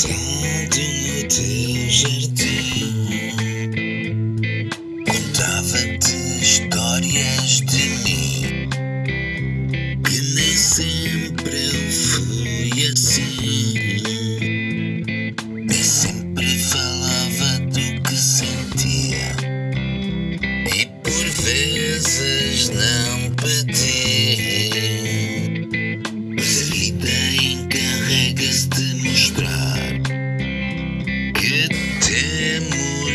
Sentado no teu jardim, contava-te histórias de mim. Que nem sempre eu fui assim. Nem sempre falava do que sentia. E por vezes não pedi.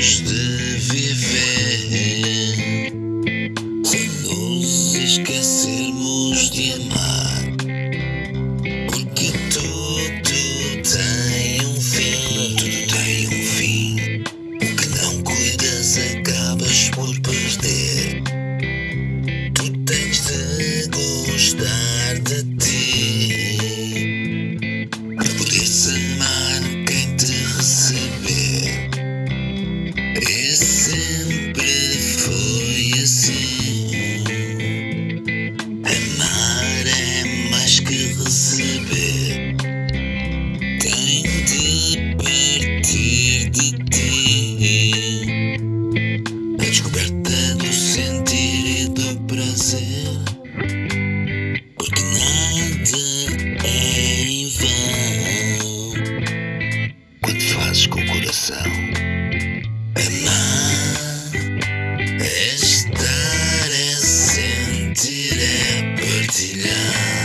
De viver sem nos esquecermos de amar. Porque tudo tem um fim, tudo tem um fim. O que não cuidas acabas por perder. Tu tens de gostar Com o coração. Amar é estar, é sentir, é partilhar.